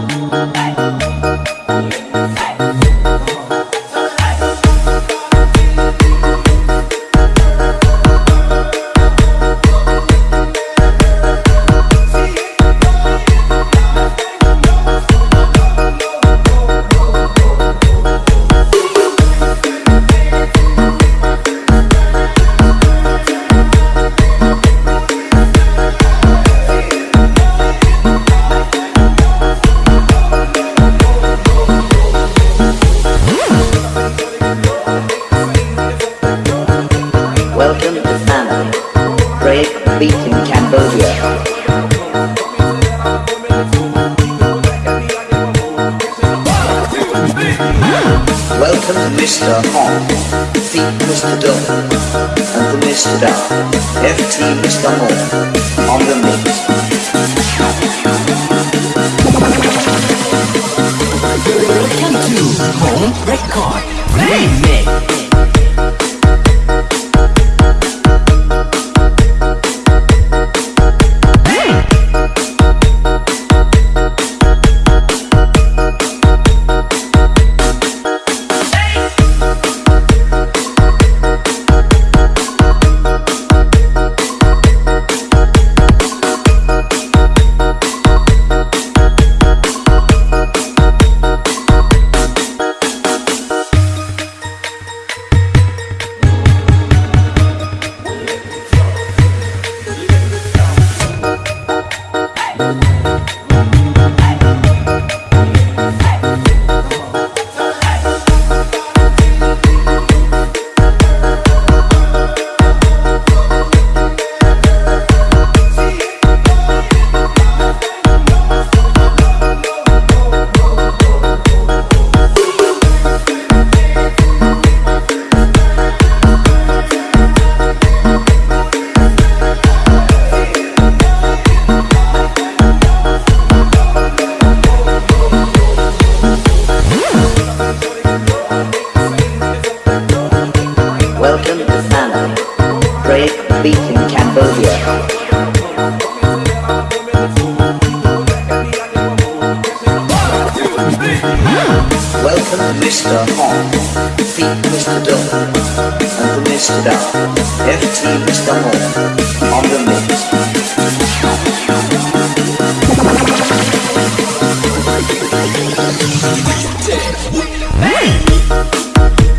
Hey. Hey. beat in Cambodia. Welcome to Mr. Hong, Feet Mr. Dong, and the Mr. Da, FT Mr. Hong, on the mix. Welcome to Home Record Remix. Thank Welcome to Sanam. Break beating Cambodia. Welcome Mr. Hong, Feet Mr. Dong, and the Mr. Dow, FT Mr. Hong, on the mix. Hey!